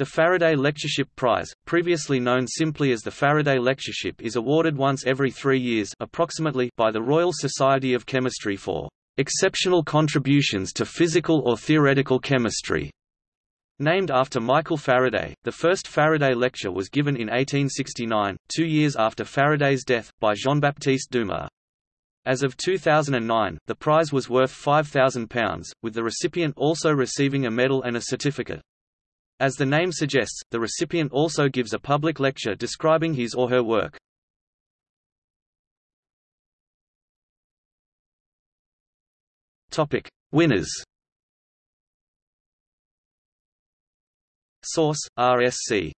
The Faraday Lectureship Prize, previously known simply as the Faraday Lectureship is awarded once every three years approximately by the Royal Society of Chemistry for "...exceptional contributions to physical or theoretical chemistry." Named after Michael Faraday, the first Faraday lecture was given in 1869, two years after Faraday's death, by Jean-Baptiste Dumas. As of 2009, the prize was worth £5,000, with the recipient also receiving a medal and a certificate. As the name suggests, the recipient also gives a public lecture describing his or her work. Topic: Winners. Source: RSC